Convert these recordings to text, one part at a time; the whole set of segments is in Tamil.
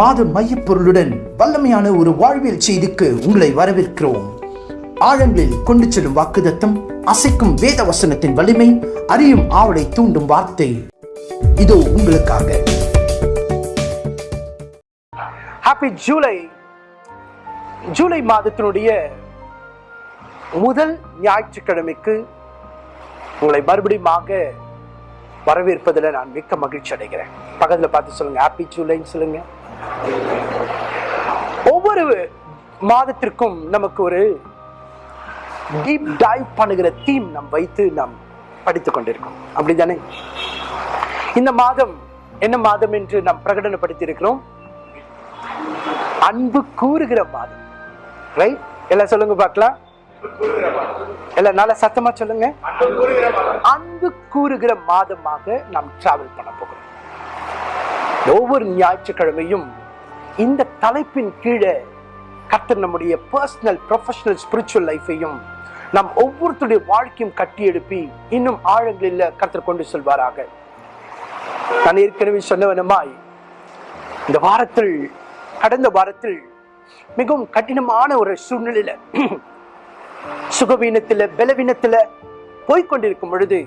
மாத மையப்பொருளுடன் வல்லமையான ஒரு வாழ்வியல் செய்திக்கு உங்களை வரவேற்கிறோம். ஆழங்களில் கொண்டு செல்லும் வாக்குதத்தம் அசைக்கும் வேத வசனத்தின் வலிமை அறியும் ஆவலை தூண்டும் வார்த்தை. இதோ உங்களுக்காக. ஹாப்பி ஜூலை ஜூலை மாதத்தினுடைய முதல் ஞாயிற்றுக்கிழமைக்கு உங்களை மறுபடியுமாக வரவேற்பதில் நான் மிக்க மகிழ்ச்சி அடைகிறேன். பக்கத்தில் பார்த்து சொல்லுங்க. ஹாப்பி ஜூலைன்னு சொல்லுங்க. ஒவ்வொரு மாதத்திற்கும் நமக்கு ஒரு டீப் டைவ் பண்ணுகிற தீம் நாம் வைத்து நாம் படித்துக் கொண்டிருக்கோம். அப்படிதானே இந்த மாதம் என்ன மாதம் என்று நாம் பிரகடனப்படுத்தி இருக்கிறோம்? அன்பு கூறுகிற மாதம். ரைட் எல்லாம் சொல்லுங்க பார்க்கலாம். எல்லாம் நல்லா சத்தமா சொல்லுங்க. அன்பு கூறுகிற மாதமாக நாம் டிராவல் பண்ண போகிறோம். ஒவ்வொரு ஞாயிற்றுக்கிழமையும் இந்த தலைப்பின் கீழே கர்த்தர் நம்முடைய பர்சனல் ப்ரொஃபஷனல் ஸ்பிரிச்சுவல் லைஃபையும் நாம் ஒவ்வொருத்தருடைய வாழ்க்கையும் கட்டி எழுப்பி இன்னும் ஆழங்களில் கர்த்தர் கொண்டு செல்வாராக. நான் ஏற்கனவே சொன்னவனமாய் இந்த வாரத்தில் கடந்த வாரத்தில் மிகவும் கடினமான ஒரு சூழ்நிலையில சுகவீனத்தில் பலவீனத்தில் போய்கொண்டிருக்கும் பொழுது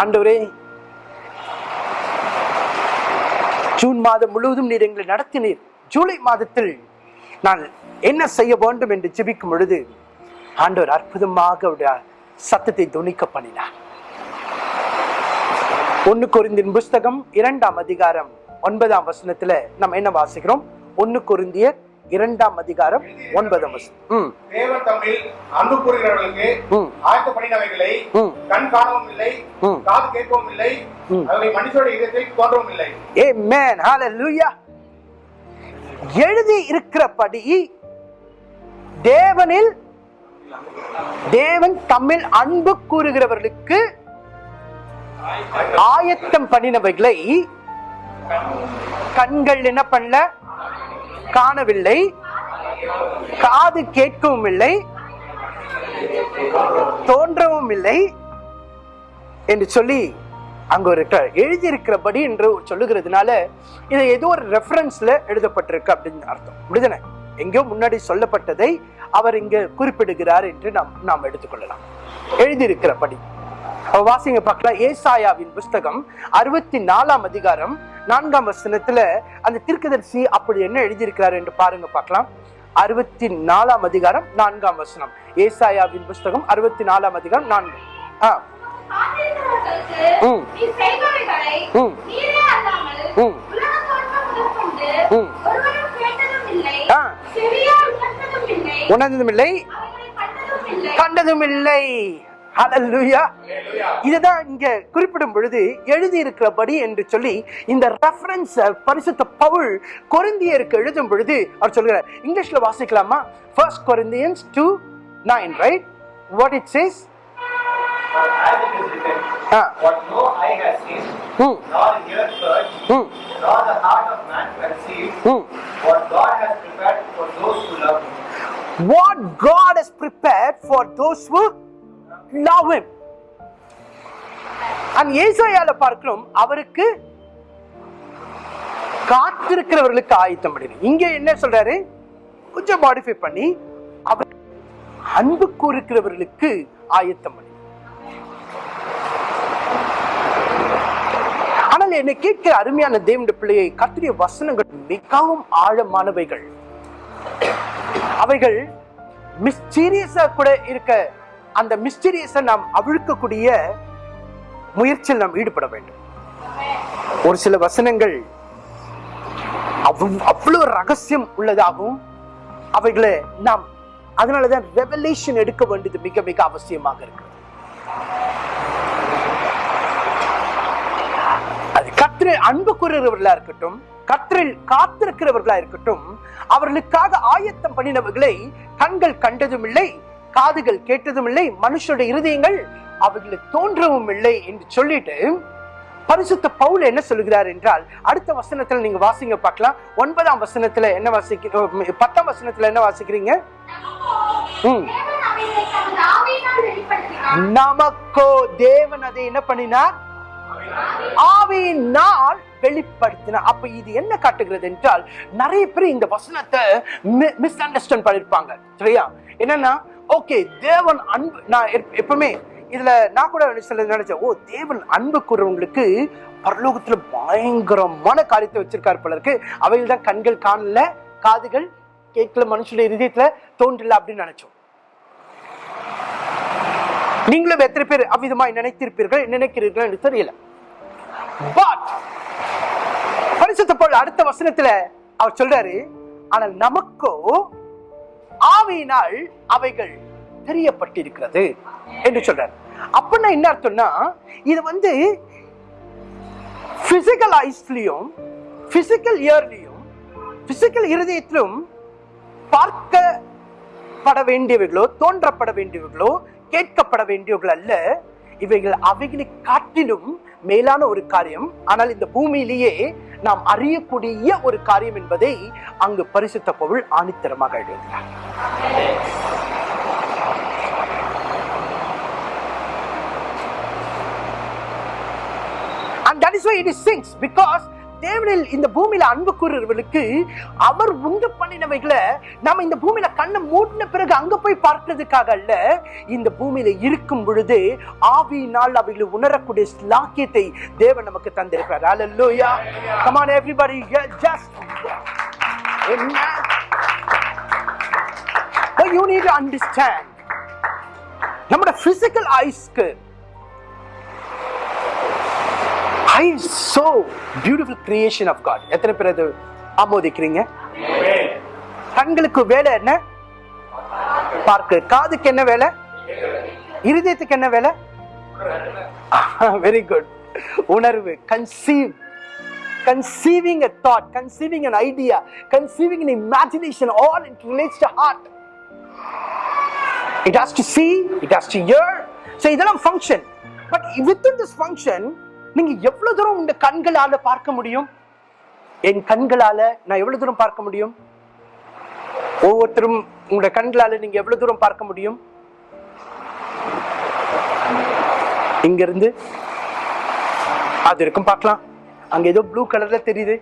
ஆண்டவரே ஜூன் மாதம் முழுவதும் நீர் எங்களை நடத்தினீர். ஜூலை மாதத்தில் நான் என்ன செய்ய வேண்டும் என்று ஜெபிக்கும் பொழுது ஆண்டவர் அற்புதமாக அவருடைய சத்தத்தை துணிக்க பண்ணினார். ஒன்னு குருந்தின் புஸ்தகம் இரண்டாம் அதிகாரம் ஒன்பதாம் வசனத்துல நம்ம என்ன வாசிக்கிறோம்? ஒன்னு குருந்தியர் இரண்டாம் அதிகாரம் ஒன்பதாம் வசனம் ம் தேவன் தம்மில் அன்பு கூறுகிறவர்களுக்கு ம். ஆயத்தப்படினவைகளை ம். கண் காணவும் இல்லை. காது கேட்கவும் இல்லை. அவை மனுஷருடைய இதயத்தில் தோன்றவும் இல்லை Amen. Hallelujah. எழுதி இருக்கிறபடி தேவனில் தேவன் தம்மில் அன்பு கூறுகிறவர்களுக்கு ஆயத்தம் பண்ணினவைகளை கண்கள் என்ன பண்ணல காணவில்லை. காது கேட்கவும் இல்லை. தோன்றவும் இல்லை என்று சொல்லி அங்க ஒரு எழுதியிருக்கிறபடி என்று சொல்லுகிறதுனால இது ஏதோ ஒரு ரெஃபரன்ஸ்ல எழுதப்பட்டிருக்கு அப்படின்னு அர்த்தம். அப்படிதானே? எங்கேயோ முன்னாடி சொல்லப்பட்டதை அவர் இங்க குறிப்பிடுகிறார் என்று நாம் நாம் எடுத்துக்கொள்ளலாம். எழுதியிருக்கிறபடி. வாசிங்க பார்க்கலாம். ஏசாயாவின் புஸ்தகம் அறுபத்தி நாலாம் அதிகாரம் நான்காம் வசனத்துல அந்த தீர்க்கதரிசி அப்படி என்ன எழுதியிருக்கிறார் என்று பாருங்க பார்க்கலாம். அறுபத்தி நாலாம் அதிகாரம் நான்காம் வசனம். ஏசாயாவின் புஸ்தகம் அறுபத்தி நாலாம் அதிகாரம் நான்கு. ஆ. உணர்ந்ததும் இல்லை. கண்டதும் இல்லை. இதுதான் இங்க குறிப்பிடும் பொழுது எழுதி இருக்கிறபடி என்று சொல்லி இந்த ரெஃபரன்ஸ் பரிசுத்த பவுல் கொரிந்தியருக்கு எழுதும் பொழுது அவர் சொல்கிறார். இங்கிலீஷ்ல வாசிக்கலாமா? First Corinthians two nine right what it says what God has prepared for those who love Him. And ஏசாயால பார்க்கிறோம் அவருக்கு காத்திருக்கிறவர்களுக்கு ஆயத்தம் பண்ணிடு. இங்க என்ன சொல்றாரு? கொஞ்சம் மாடிஃபை பண்ணி அவர் அன்பு கூறுக்கிறவர்களுக்கு ஆயத்தம் பண்ணி. ஆனால் என்னை கேட்கிற அருமையான தேவனுடைய பிள்ளையை கத்திரிய வசனங்கள் மிகவும் ஆழமானவைகள். அவைகள் மிஸ்டீரியஸா கூட இருக்க அந்த மிஸ்டீரியஸை நாம் அவிழ்க்கக்கூடிய முயற்சியில் நாம் ஈடுபட வேண்டும். ஒரு சில வசனங்கள் அவ்வளவு ரகசியம் உள்ளதாகவும் அவைகளை நாம் அதனாலதான் ரெவலேஷன் எடுக்க வேண்டியது மிக மிக அவசியமாக இருக்கு அது கத்திர அன்பு கூறுகிறவர்களா இருக்கட்டும் கத்திரில் காத்திருக்கிறவர்களா இருக்கட்டும் அவர்களுக்காக ஆயத்தம் பண்ணினவர்களை கண்கள் கண்டதும் இல்லை காதுகள் கேட்டதும் இல்லை மனுஷருடைய இருதயங்கள் அவர்களை தோன்றவும் இல்லை என்று சொல்லிட்டு பரிசுத்த பவுல் என்ன சொல்லுகிறார் என்றால் அடுத்த வசனத்துல நீங்க வாசிங்க பார்க்கலாம். ஒன்பதாம் வசனத்துல என்ன வாசிக்க பத்தாம் வசனத்துல என்ன வாசிக்கிறீங்க? ம். நமக்கோ தேவன் அதை என்ன பண்ணினார்? ஆவியினால் வெளிப்படுத்தின அப்ப இது என்ன காட்டுகிறது என்றால் நிறைய பேர் இந்த வசனத்தை மிஸ் அண்டர்ஸ்டாண்ட் பண்ணிருப்பாங்க. சரியா? என்னன்னா ஓகே தேவன் அன்பு நான் எப்ப- எப்பவுமே இதுல நான் கூட சில நினைச்சேன் ஓ தேவன் அன்பு கூறவங்களுக்கு பரலோகத்துல பயங்கரமான காரியத்தை வச்சிருக்காரு பலருக்கு அவையில் தான் கண்கள் காணல காதுகள் கேட்கல மனுஷனுடைய இதயத்துல தோன்றல அப்படின்னு நினைச்சோம். நீங்களும் எத்தனை பேர் அவ்விதமாய் நினைத்திருப்பீர்கள் நினைக்கிறீர்கள் என்று தெரியல. பட் பரிசுத்த போல் அடுத்த வசனத்துல அவர் சொல்றாரு ஆனால் நமக்கோ ஆவியினால் அவைகள் தெரியப்பட்டிருக்கிறது என்று சொல்றார். அப்படின்னா என்ன அர்த்தம்னா இது வந்து பிசிக்கல் ஐஸ்லயும் பிசிக்கல் இயர்லயும் பிசிக்கல் இருதயத்திலும் பார்க்கப்பட வேண்டியவைகளோ தோன்றப்பட வேண்டியவைகளோ கேட்கப்பட வேண்டியவர்கள் அல்ல. இவைகள் அவைகளை காட்டிலும் மேலான ஒரு காரியம். ஆனால் இந்த பூமியிலேயே நாம் அறியக்கூடிய ஒரு காரியம் என்பதை அங்கு பரிசுத்த பொருள் ஆணித்தரமாக எழுதுகிறார். That is why it is sings because தேவனில் இந்த பூமியில அன்பு கூறுறவர்களுக்கு அவர் உண்டு பண்ணினவைகளை நம்ம இந்த பூமியில கண்ணை மூடின பிறகு அங்க போய் பார்க்கறதுக்காக அல்ல இந்த பூமியில இருக்கும் பொழுது ஆவியினால் அவைகளை உணரக்கூடிய ஸ்லாக்கியத்தை தேவன் நமக்கு தந்திருக்கிறார் ஹalleluya come on everybody everybody yeah, just Amen. But physical ஐஸ்க்கு I so beautiful creation of God எத்தனை பேர் அது ஆமோதிக்கிறீங்க கண்களுக்கு வேலை என்ன பார்க்க காதுக்கு என்ன வேலை இருதயத்துக்கு என்ன வேலை வெரி குட் உணர்வு conceive conceiving a thought conceiving an idea conceiving an imagination all it relates to heart it has to see it has to hear so இதெல்லாம் function but within this function நீங்க எவ்வளவு தூரம் உங்க கண்களால பார்க்க முடியும்? என் கண்களால நான் எவ்வளவு தூரம் பார்க்க முடியும்? ஒவ்வொருத்தரும் உங்களோட கண்களால நீங்க எவ்வளவு தூரம் பார்க்க முடியும்? இங்க இருந்து அது இருக்கும் பார்க்கலாம். அங்க ஏதோ ப்ளூ கலர்ல தெரியுது.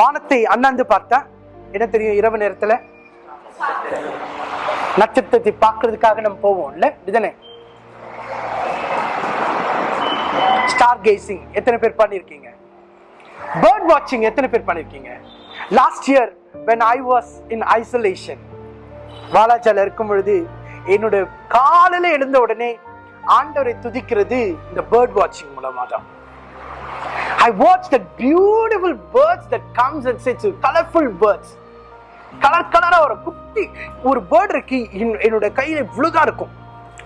வானத்தை அண்ணாந்து பார்த்தா என்ன தெரியும் இரவு நேரத்துல? நட்சத்திரத்தை பார்க்கறதுக்காக நம்ம போவோம் இல்ல? இதுதானே? ஸ்டார் கேசிங் எத்தனை பேர் பண்ணிருக்கீங்க? பேர்ட் வாட்சிங் எத்தனை பேர் பண்ணிருக்கீங்க? Last year when I was in isolation வாலாஜால இருக்கும் பொழுது என்னோட காலையில எழுந்த உடனே ஆண்டவரை துதிக்கிறது இந்த பேர்ட் வாட்சிங் மூலமா தான் I watch the beautiful birds that comes and sits colourful birds colour கலரா ஒரு குட்டி ஒரு பேர்டு இருக்கு என்- என்னோட கையில இவ்வளவுதான் இருக்கும்.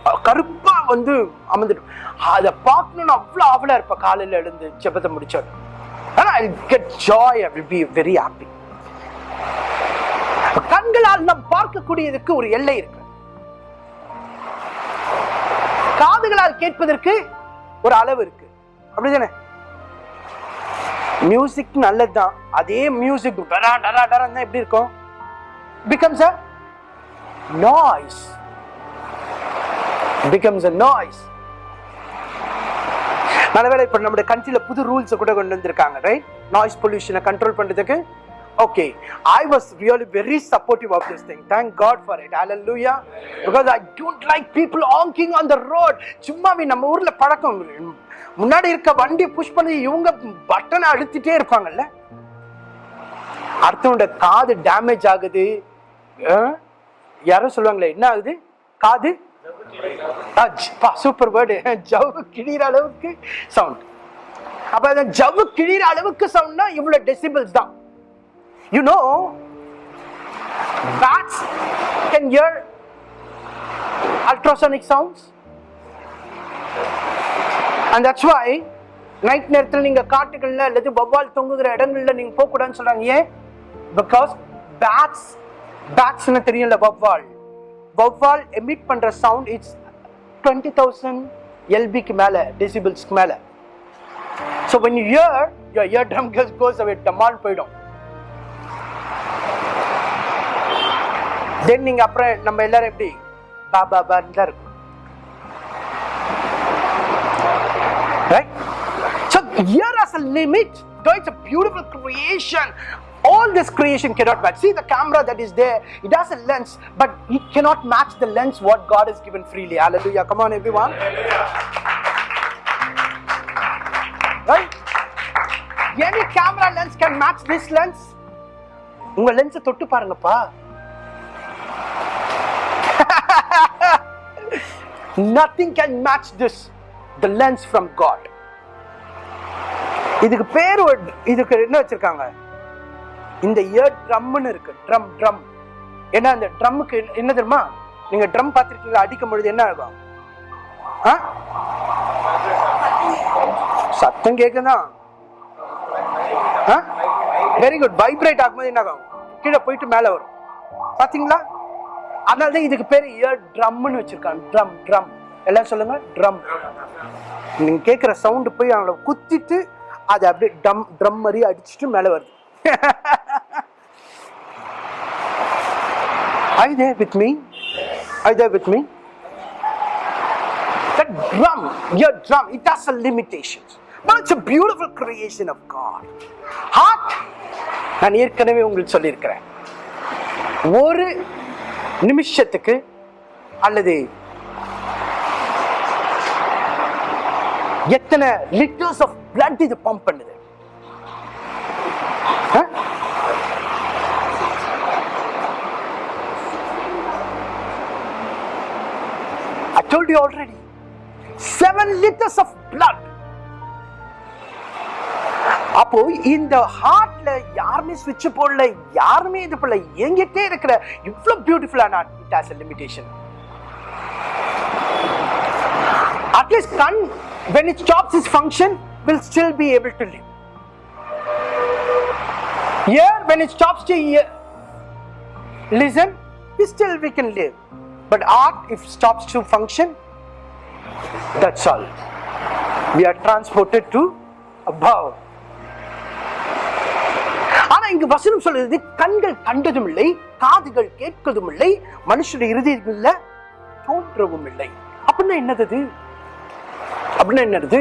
அஹ் கருப்பா வந்து அமர்ந்துடும் அதை பார்க்கணும்னு அவ்வளோ ஆவலா இருப்பேன் காலையில எழுந்து ஜெபத்தை முடிச்சோம் ஆனா I get joy I will be very happy கண்களால் நாம் பார்க்கக்கூடியதுக்கு ஒரு எல்லை இருக்கு. காதுகளால் கேட்பதற்கு ஒரு அளவு இருக்கு. அப்படிதானே? மியூசிக் நல்லதுதான். அதே மியூசிக் டரா டரா டரா எப்படி இருக்கும்? Becomes a noise. Becomes a noise. நல்லவேளை இப்ப நம்முடைய கண்ட்ரில புது ரூல்ஸ் கூட கொண்டு வந்திருக்காங்க ரைட் நாய்ஸ் பொல்யூஷனை கண்ட்ரோல் பண்றதுக்கு. Okay I was really very supportive of this thing thank God for it லூயா because I don't like people honking on the road சும்மாவே நம்ம ஊர்ல பழக்கம். முன்னாடி இருக்க வண்டி புஷ் பண்ணி இவங்க பட்டனை அழுத்திட்டே இருப்பாங்கல்ல? அடுத்தவனோட காது டேமேஜ் ஆகுது. யாரும் சொல்லுவாங்களே என்ன ஆகுது? காது? சூப்பர் வேர்டு ஜவ்வு கிழிற அளவுக்கு சவுண்ட் அப்ப அந்த ஜவ்வு கிழிற அளவுக்கு சவுண்ட்னா இவ்வளவு டெசிபிள்ஸ் தான். You know bats can hear ultrasonic sounds and that's why night நேரத்தில் நீங்க காட்டுகள்ல அல்லது வவ்வால் தொங்குகிற இடங்கள்ல நீங்க போக கூடாதுன்னு சொல்றாங்க. ஏன்? பிகாஸ் பேட்ஸ் பேட்ஸ்னு தெரியும்ல வவ்வால் வவ்வால் எமிட் பண்ற சவுண்ட் இட்ஸ் டுவெண்ட்டி தௌசண்ட் எல்பிக்கு மேல டெசிபிள்ஸ்க்கு மேல. So when you hear your eardrum கஸ் கோஸ் அவே டமால் போயிடும். தென் நீங்க அப்புறம் நம்ம எல்லாரும் எப்படி? பா பா பான்னு தான் இருக்கும். Right so ear is a limit it's a beautiful beautiful all this creation cannot match see the camera that is there it has a lens but it cannot match the lens what god has given freely hallelujah come on everyone right any camera lens can match this lens உங்க லென்ஸை தொட்டு பாருங்கப்பா nothing can match this the lens from god இதுக்கு பேர் ஒரு- இதுக்கு என்ன வச்சிருக்காங்க இந்த இயர் ட்ரம்னு இருக்கு. ட்ரம் ட்ரம் ஏன்னா அந்த ட்ரம்முக்கு என்ன தெரியுமா? நீங்க ட்ரம் பார்த்துருக்கீங்க அடிக்கும் பொழுது என்ன ஆகும்? ஆ? சத்தம் கேக்குதான் வெரி குட் வைப்ரேட் ஆகும்போது என்ன ஆகும்? கீழே போயிட்டு மேலே வரும். பார்த்தீங்களா? அதனால தான் இதுக்கு பேர் இயர் ட்ரம்னு வச்சிருக்காங்க. ட்ரம் ட்ரம் எல்லாம் சொல்லுங்க. ட்ரம் நீங்க கேட்குற சவுண்டு போய் அவங்கள குத்திட்டு அது அப்படியே டம் ட்ரம் மாதிரி அடிச்சுட்டு மேலே வருது. Are you there with me? Are you there with me? The drum, your drum, it has a limitations. But it's a beautiful creation of God. Heart, நான் ஏற்கனவே உங்களுக்கு சொல்லியிருக்கிறேன் ஒரு நிமிஷத்துக்கு அல்லது எத்தனை லிட்டர்ஸ் ஆஃப் பிளட் இது பம்ப் பண்ணுது ஆ? I told you already. Seven liters of blood. அப்போ இந்த ஹார்ட்ல யாருமே ஸ்விட்ச் போடல யாருமே இது பண்ணல எங்கிட்டே இருக்கிற இவ்வளவு பியூட்டிஃபுல்லான it has limitation at least கண் when it stops its function will still be able to live here when it stops to hear listen we still we can live but art if stops to function that's all. We are transported to above. ஆனா இங்க வசனம் சொல்றது கண்கள் கண்டதும் இல்லை காதுகள் கேட்கதும் இல்லை மனுஷனுடைய இறுதியில் தோன்றவும் இல்லை அப்படின்னா என்னது அப்படின்னா என்னது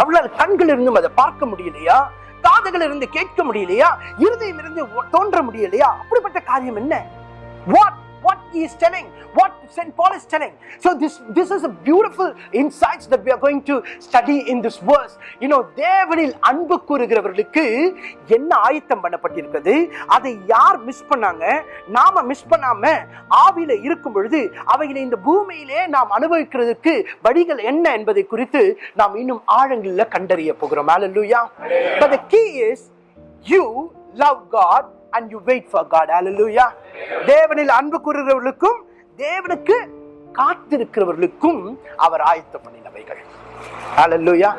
அவளால் கண்கள் இருந்தும் அதை பார்க்க முடியலையா? காதுகள் இருந்து கேட்க முடியலையா? இருதயம் இருந்து தோன்ற முடியலையா? அப்படிப்பட்ட காரியம் என்ன? What he is telling what st paul is telling so this this is a beautiful insights that we are going to study in this verse you know தேவனில் அன்பு கூறுகிறவர்களுக்கு என்ன ஆயத்தம் பண்ணப்பட்டிருக்கிறது அதை யார் மிஸ் பண்ணாங்க நாம மிஸ் பண்ணாம ஆவியில இருக்கும் பொழுது அவைகளை இந்த பூமியிலே நாம் அனுபவிக்கிறதுக்கு வழிகள் என்ன என்பதை குறித்து நாம் இன்னும் ஆழங்களில் கண்டறிய போகிறோம் hallelujah but the key is you love God and you wait for God hallelujah. தேவனில் அன்பு கூறுகிறவர்களுக்கும் தேவனுக்கு காத்திருக்கிறவர்களுக்கும் அவர் ஆயத்தம் பண்ணினவைகள். Hallelujah.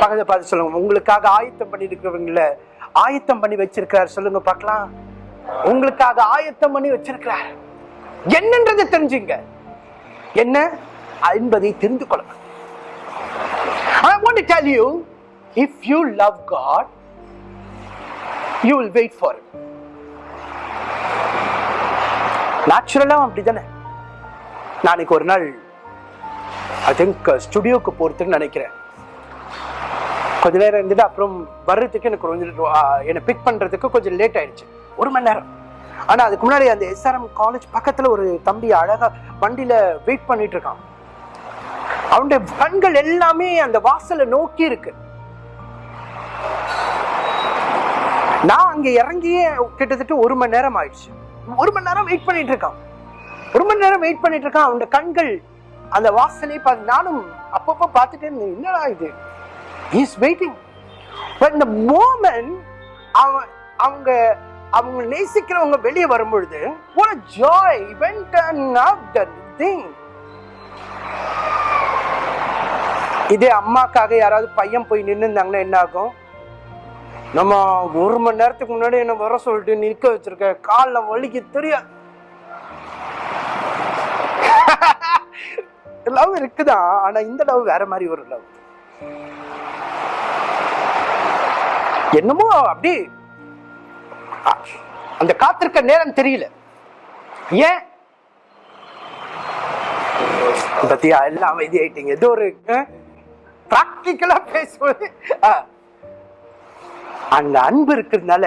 பகத பார்த்து சொல்லுங்க. உங்களுக்காக ஆயத்தம் பண்ணி இருக்கிறவங்கள ஆயத்தம் பண்ணி வச்சிருக்கிறார். சொல்லுங்க பார்க்கலாம். உங்களுக்காக ஆயத்தம் பண்ணி வச்சிருக்கிறார். என்னன்றதை தெரிஞ்சுங்க. என்ன? என்பதை தெரிந்து கொள்ளுங்க I want to tell you if you love God you will wait for him. நேச்சுரலாக அப்படி தானே நாளைக்கு ஒரு நாள் ஐ திங்க் ஸ்டுடியோக்கு போகிறதுக்கு நினைக்கிறேன். கொஞ்ச நேரம் இருந்துட்டு அப்புறம் வர்றதுக்கு எனக்கு கொஞ்சம் என்னை பிக் பண்ணுறதுக்கு கொஞ்சம் லேட் ஆயிடுச்சு. ஒரு மணி நேரம். ஆனால் அதுக்கு முன்னாடி அந்த எஸ்ஆர்எம் காலேஜ் பக்கத்தில் ஒரு தம்பி அழகாக வண்டியில் வெயிட் பண்ணிட்டு இருக்கான். அவனுடைய கண்கள் எல்லாமே அந்த வாசலை நோக்கி இருக்கு. நான் அங்கே இறங்கியே கிட்டத்தட்ட ஒரு மணி நேரம் ஆயிடுச்சு. ஒரு மணி நேரம் வெயிட் பண்ணிட்டு இருக்கான். ஒரு மணி நேரம் வெயிட் பண்ணிட்டு இருக்கான். அவனோட கண்கள் அந்த வாசனை பார்த்து நானும் அப்பப்போ பார்த்துட்டே இருந்தேன். என்னடா இது? Is waiting when the moment அவன் அவங்க அவங்க நேசிக்கிறவங்க வெளியே வரும்பொழுது ஒரு ஜாய் joy அண்ட் and இதே அம்மாக்காக யாராவது பையன் போய் நின்று இருந்தாங்கன்னா என்ன ஆகும்? நம்ம ஒரு மணி நேரத்துக்கு முன்னாடி என்ன வர சொல்லிட்டு நிற்க வச்சிருக்க காலில் வலிக்கு தெரியும் லவ் இருக்குதான் ஆனா இந்த லவ் வேற மாதிரி ஒரு லவ் என்னமோ அப்படி அந்த காத்திருக்க நேரம் தெரியல. ஏன்? பத்தியா எல்லாம் அமைதி ஆயிட்டீங்க ஏதோ ஒரு பிராக்டிக்கலா பேசுவது. அந்த அன்பு இருக்கிறதுனால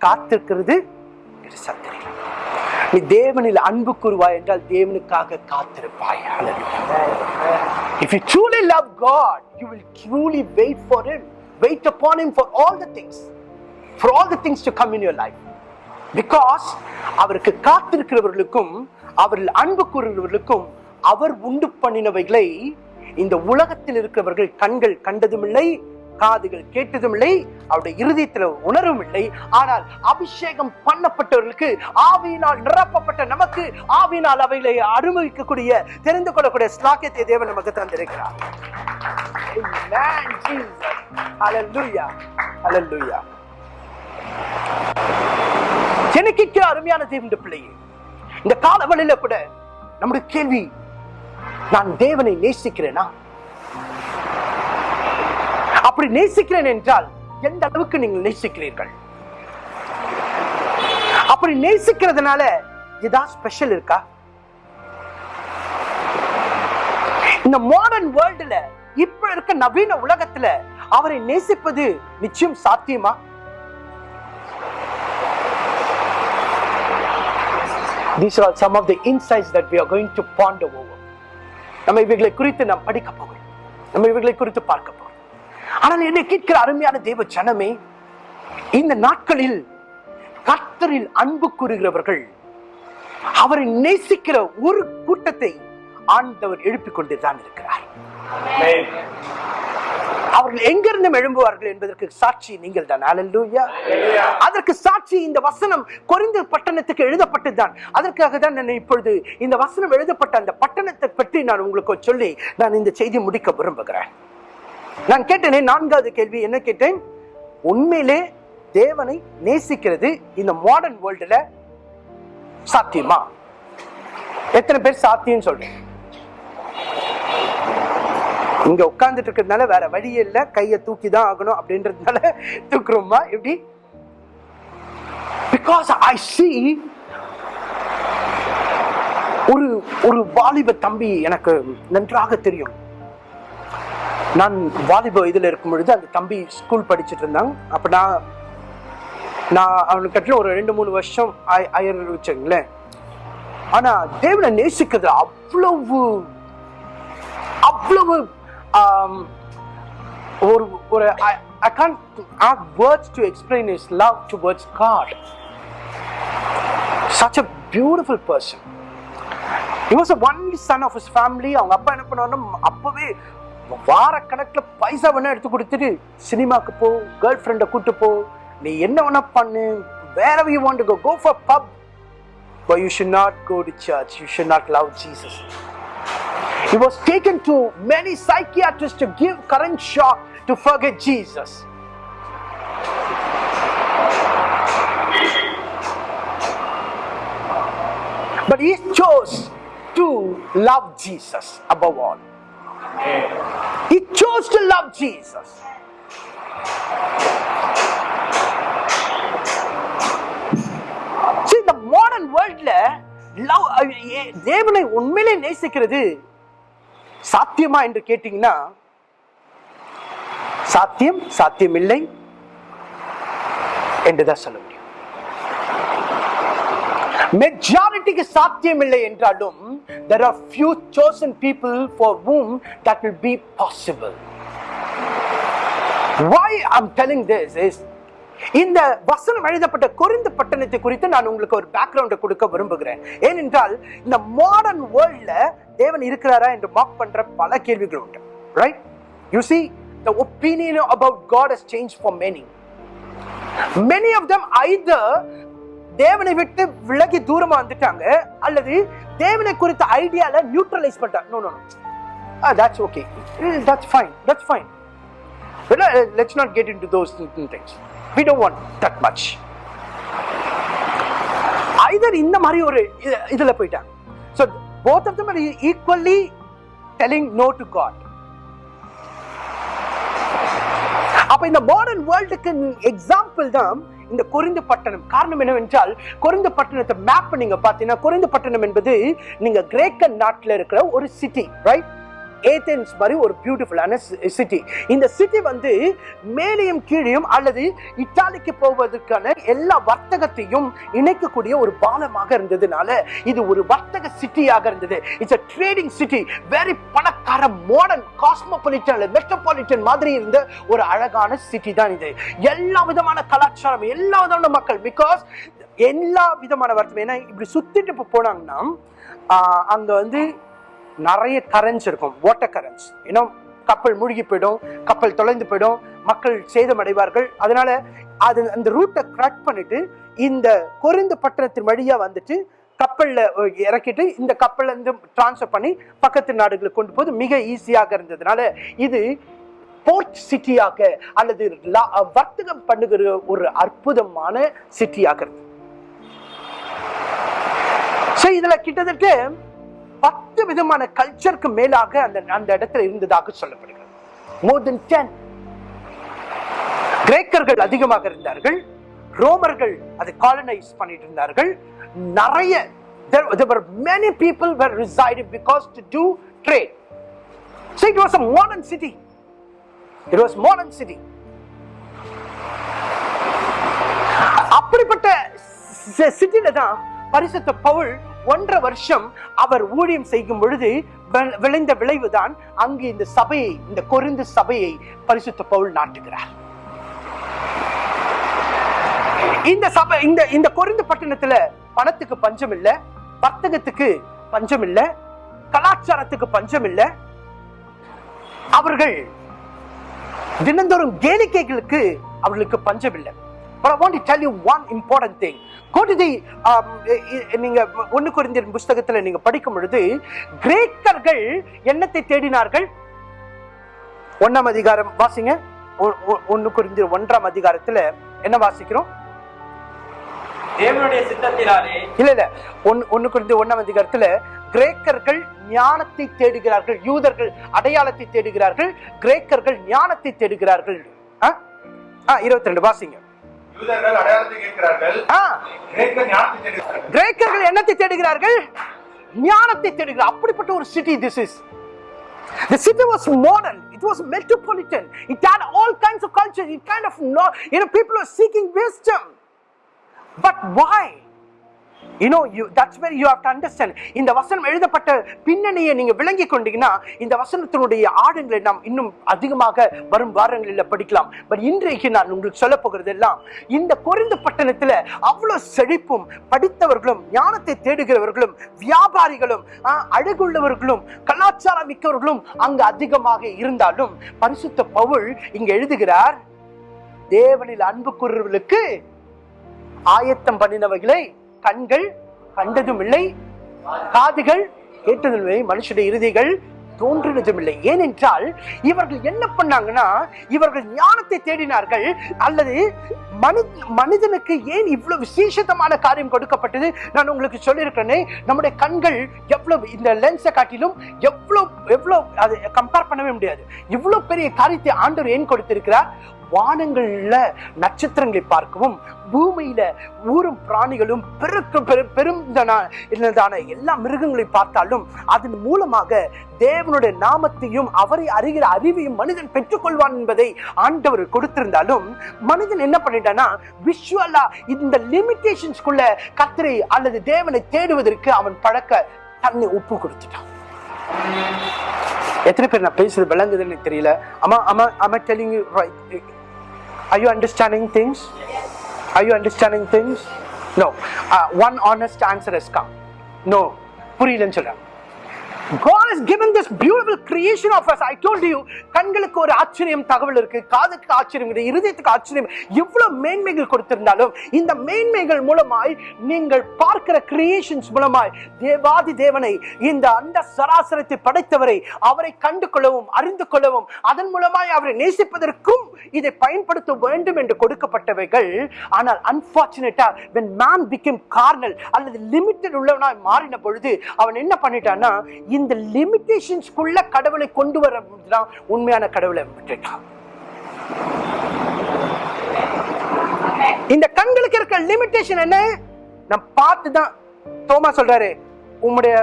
காத்திருக்கிறது பெருசா நீ தேவனில் அன்பு கூறுவாய் என்றால் தேவனுக்காக காத்திருப்பாய் Hallelujah. If you truly love God, you will truly wait for Him. Wait upon Him for all the things. For all the things to come in your life. Because அவருக்கு காத்திருக்கிறவர்களுக்கும் அவரில் அன்பு கூறுகிறவர்களுக்கும் அவர் உண்டு பண்ணினவைகளை இந்த உலகத்தில் இருக்கிறவர்கள் கண்கள் கண்டதும் இல்லை காதுகள் கேட்டதும் இல்லை அவருடைய இருதயத்தில் உணரும் இல்லை ஆனால் அபிஷேகம் பண்ணப்பட்டவர்களுக்கு ஆவியினால் நிரப்பப்பட்ட நமக்கு ஆவியினால் அவைகளை அனுபவிக்கக்கூடிய தெரிந்து கொள்ளக்கூடிய ஸ்லாக்கியத்தை தேவன் நமக்கு தந்திருக்கிறார். Amen, அருமையான தேவன் பிள்ளையே இந்த காலவழியில கூட நம்முடைய கேள்வி நான் தேவனை நேசிக்கிறேனா? அப்படி நேசிக்கிறேன் என்றால் எந்த அளவுக்கு நீங்கள் நேசிக்கிறீர்கள்? அப்படி நேசிக்கிறதுனால ஏதாவது ஸ்பெஷல் இருக்கா? இந்த மாடர்ன் வேர்ல்டுல இப்ப இருக்க நவீன உலகத்துல அவரை நேசிப்பது நிச்சயம் சாத்தியமா? These are some of the insights that we are going to ponder over. நம்ம இவைகளை குறித்து நாம் படிக்க போகிறோம். நம்ம இவைகளை குறித்து பார்க்க போகிறோம். ஆனால் என்னை கேட்கிற அருமையான தேவ சனமே இந்த நாட்களில் கர்த்தரில் அன்பு கூறுகிறவர்கள் அவரை நேசிக்கிற ஒரு கூட்டத்தை ஆண்டவர் எழுப்பிக் கொண்டுதான் இருக்கிறார். அவர்கள் எங்கிருந்து எழும்புவார்கள் என்பதற்கு சாட்சி நீங்கள் தான் அதற்கு சாட்சி இந்த வசனம் குறைந்த பட்டணத்துக்கு எழுதப்பட்டதுதான். அதற்காக தான் நான் இப்பொழுது இந்த வசனம் எழுதப்பட்ட அந்த பட்டணத்தை பற்றி நான் உங்களுக்கு சொல்லி நான் இந்த செய்தி முடிக்க விரும்புகிறேன். நான் கேட்டேனே நான்காவது கேள்வி என்ன கேட்டேன்? உண்மையிலே தேவனை நேசிக்கிறது இந்த மாடர்ன் வேர்ல்டுல சாத்தியமா? எத்தனை பேர் சாத்தியம் சொல்றேன். இங்க உட்கார்ந்துட்டு இருக்கிறதுனால வேற வழியே இல்ல கையை தூக்கி தான் ஆகணும் அப்படின்றதுனால தூக்குறோமா? எப்படி? பிகாஸ் ஐ சி ஒரு ஒரு வாலிப தம்பி எனக்கு நன்றாக தெரியும். நான் வாலிப வயதில் இருக்கும் பொழுது அந்த தம்பி ஸ்கூல் படிச்சுட்டு இருந்தாங்க அப்போ நான் நான் அவனுக்கு கட்டில ஒரு ரெண்டு மூணு வருஷம் ஆய- ஆயிரம் வச்சுங்களேன் ஆனால் தேவனை நேசிக்கிறது அவ்வளவு அவ்வளவு ஒரு ஒரு I can't have words to explain is love to words God such a beautiful person was a only family அவங்க அப்பா என்ன பண்ணுவாருன்னா அப்போவே வார கணக்குல பைசா வேணா எடுத்து கொடுத்துட்டு சினிமாக்கு போ கேர்ள் ஃப்ரெண்டை கூட்டு போ நீ என்ன வேணா பண்ணு வேற you want go go for pub but you should not go to church you should not love Jesus He was taken to many psychiatrists to give current shock to forget Jesus. But he chose to love Jesus above all. He chose to love Jesus. See, the modern worldல love uh, தேவனை உண்மையிலே நேசிக்கிறது சாத்தியமா என்று கேட்டீங்கன்னா சாத்தியம் சாத்தியமில்லை என்றுதான் சொல்லுவோம் மெஜாரிட்டிக்கு சாத்தியம் இல்லை என்றாலும் there are few chosen people for whom that will be possible. Why i'm telling this is இந்த வசனம் எழுதப்பட்ட கொரிந்து பட்டணத்தை குறித்து நான் உங்களுக்கு ஒரு பேக்ரவுண்டை கொடுக்க விரும்புகிறேன். ஏனென்றால் இந்த மாடர்ன் வேர்ல்ட்ல தேவன் இருக்கிறாரா என்று மார்க் பண்ற பல கேள்விகள் உண்டு. Right you see the opinion about God has change for many many of them either தேவனை விட்டு விலகி தூரமா வந்துட்டாங்க அல்லது தேவனை குறித்த ஐடியால நியூட்ரலைஸ் பண்ணிட்டாங்க no no no that's okay that's fine that's fine but uh, let's not get into those things we don't want that much either இந்த மாதிரி ஒரு இது- இதுல போயிட்டாங்க so both of them are equally telling no to god அப்ப இந்த மாடர்ன் வேர்ல்டுக்கு எக்ஸாம்பிள் தான் இந்த கொரிந்து பட்டணம். காரணம் என்னவென்றால் கொரிந்து பட்டணத்தை மேப் நீங்க பார்த்தீங்கன்னா கொரிந்து பட்டணம் என்பது நீங்க கிரேக்க நாட்டில் இருக்கிற ஒரு சிட்டி ரைட் ஏத்தன்ஸ் மாதிரி ஒரு பியூட்டிஃபுல்லான சிட்டி இந்த சிட்டி வந்து மேலேயும் கீழேயும் அல்லது இத்தாலிக்கு போவதற்கான எல்லா வர்த்தகத்தையும் இணைக்கக்கூடிய ஒரு பாலமாக இருந்ததுனால இது ஒரு வர்த்தக சிட்டியாக இருந்தது. It's a trading city very பணக்கார மாடர்ன் காஸ்மோபாலிட்டன் மெட்ரோபாலிட்டன் மாதிரி இருந்த ஒரு அழகான சிட்டி தான் இது. எல்லா விதமான கலாச்சாரம் எல்லா விதமான மக்கள் பிகாஸ் எல்லா விதமான வர்த்தகம். ஏன்னா இப்படி சுத்திட்டு போனாங்கன்னா அங்க வந்து நிறைய கரன்ஸ் இருக்கும். வாட்டர் கரன்ஸ் இன்னும் கப்பல் மூழ்கி போயிடும் கப்பல் தொலைந்து போயிடும் மக்கள் சேதமடைவார்கள். அதனால அது அந்த ரூட்டை கிராக் பண்ணிட்டு இந்த குறைந்த பட்டணத்தின் வழியா வந்துட்டு கப்பலில் இறக்கிட்டு இந்த கப்பல்ல இருந்து டிரான்ஸ்ஃபர் பண்ணி பக்கத்து நாடுகளுக்கு கொண்டு போது மிக ஈஸியாக இருந்ததுனால இது போர்ட் சிட்டியாக அல்லது லா- வர்த்தகம் பண்ணுகிற ஒரு அற்புதமான சிட்டியாக இருக்கு So, இதுல கிட்டத்தட்ட பத்து விதமான கல்ச்சருக்கு மேலாக அந்த அந்த இடத்துல இருந்ததாக சொல்லப்படுகிறது. மோர் தென் டென் கிரேக்கர்கள் அதிகமாக இருந்தார்கள். ரோமர்கள் அதை காலனைஸ் பண்ணிட்டு இருந்தார்கள். நிறைய there, there were many people were residing because to do trade. So it was a modern city. It was modern city. அப்படிப்பட்ட சிட்டியில தான் பரிசுத்த பவுல் ஒன்றரை வருஷம் அவர் ஊழியம் செய்யும் பொழுது விளைந்த விளைவுதான் அங்கு இந்த சபையை இந்த கொரிந்து சபையை பரிசுத்த பவுல் நாட்டுகிறார். இந்த சபை இந்த இந்த கொருந்து பட்டணத்துல பணத்துக்கு பஞ்சம் இல்ல வர்த்தகத்துக்கு பஞ்சம் இல்ல கலாச்சாரத்துக்கு பஞ்சம் இல்ல அவர்கள் தினந்தோறும் கேளிக்கைகளுக்கு அவர்களுக்கு பஞ்சம் இல்லை But I want to tell you one important thing. Um, நீங்க ஒன்னு குறிந்தியர் புஸ்தகத்துல நீங்க படிக்கும் பொழுது கிரேக்கர்கள் என்னத்தை தேடினார்கள்? ஒன்னாம் அதிகாரம் வாசிங்க. ஒ- ஒ- ஒன்னு குறிந்தியர் ஒன்றாம் அதிகாரத்துல என்ன வாசிக்கிறோம்? தேவனுடைய சித்தத்தினாலே. இல்ல இல்ல. ஒன்னு ஒன்னு குறிந்து ஒன்னாம் அதிகாரத்துல கிரேக்கர்கள் ஞானத்தை தேடுகிறார்கள். யூதர்கள் அடையாளத்தை தேடுகிறார்கள். கிரேக்கர்கள் ஞானத்தை தேடுகிறார்கள். இருபத்தி ரெண்டு வாசிங்க. கிரேக்கர்கள் என்னத்தை தேடுகிறார்கள் ஞானத்தை தேடுகிறார் அப்படிப்பட்ட ஒரு city this is The city was modern. It was metropolitan. It had all kinds of culture. It kind of know, you know, people were seeking wisdom. But why? You know, you that's இந்த வசனம் எழுதப்பட்ட பின்னணியை நீங்க விளங்கி கொண்டீங்கன்னா இந்த வசனத்தினுடைய ஆடங்களை நாம் இன்னும் அதிகமாக வரும் வாரங்களில் படிக்கலாம். பட் இன்றைக்கு நான் உங்களுக்கு சொல்ல போகிறது எல்லாம் இந்த குறைந்த பட்டணத்துல அவ்வளவு செழிப்பும் படித்தவர்களும் ஞானத்தை தேடுகிறவர்களும் வியாபாரிகளும் அழகுள்ளவர்களும் கலாச்சாரம் மிக்கவர்களும் அங்கு அதிகமாக இருந்தாலும் பரிசுத்த பவுல் இங்கு எழுதுகிறார் தேவனில் அன்பு கூறுவர்களுக்கு ஆயத்தம் பண்ணினவைகளை கண்கள் கண்டதும் இல்லை காதுகள் கேட்டதும் இல்லை மனுஷனுடைய இறுதிகள் தோன்றினதும் இல்லை ஏனென்றால் இவர்கள் என்ன பண்ணாங்கன்னா இவர்கள் ஞானத்தை தேடினார்கள் அல்லது மனு மனிதனுக்கு ஏன் இவ்வளவு விசேஷமான காரியம் கொடுக்கப்பட்டது? நான் உங்களுக்கு சொல்லியிருக்கிறேனே நம்முடைய கண்கள் எவ்வளவு இந்த லென்ஸை காட்டிலும் எவ்வளவு எவ்வளவு அதை கம்பேர் பண்ணவே முடியாது. இவ்வளவு பெரிய காரியத்தை ஆண்டவர் ஏன் கொடுத்திருக்கிறார்? வானங்கள்ல நட்சத்திரங்களை பார்க்கவும் பூமியில ஊரும் பிராணிகளும் பெருக்கு பெரு எல்லா மிருகங்களை பார்த்தாலும் அதன் மூலமாக தேவனுடைய நாமத்தையும் அவரை அறிகிற அறிவையும் மனிதன் பெற்றுக்கொள்வான் என்பதை ஆண்டவர் கொடுத்திருந்தாலும் மனிதன் என்ன பண்ணிட்டானா விஷுவலா இந்த லிமிடேஷன்ஸ்குள்ள கத்திரை அல்லது தேவனை தேடுவதற்கு அவன் பழக்க தன்னை ஒப்பு கொடுத்துட்டான். எத்தனை பேர் நான் பேசுறது விளங்குதுன்னு தெரியல. அம்மா ஆமா ஆமா telling right Are you understanding things? Are you understanding things? No. Uh, one honest answer has come. No. புரியலன்னு சொல்றேன் God has given this beautiful creation of us. I told you, கண்களுக்கு ஒரு ஆச்சரியம் தகவல் இருக்கு. காதுக்கு ஆச்சரியம் இருக்கு இருதயத்துக்கு ஆச்சரியம். எவ்வளவு மேன்மைகள் கொடுத்திருந்தாலும் இந்த மேன்மைகள் மூலமாய் நீங்கள் பார்க்கிற கிரியேஷன்ஸ் மூலமாய் தேவாதி தேவனை இந்த அண்ட சராசரத்தை படைத்தவரை அவரை கண்டு கொள்ளவும் அறிந்து கொள்ளவும் அதன் மூலமாய் அவரை நேசிப்பதற்கும் இதை பயன்படுத்த வேண்டும் என்று கொடுக்கப்பட்டவைகள். ஆனால் அன்பார்ச்சுனேட்டா வென் மேன் பிகேம் கார்னல் அல்லது லிமிட்டட் உள்ளவனாய் மாறின பொழுது அவன் என்ன பண்ணிட்டான்னா இந்த லிமிட்டேஷன்ஸ்குள்ள கடவுளை கொண்டு வர தான் உண்மையான கடவுளை விட்டுட்டான். இந்த கண்களுக்கு இருக்க லிமிட்டேஷன் என்ன? நான் பார்த்து தான் தோமா சொல்றாரு. உம்முடைய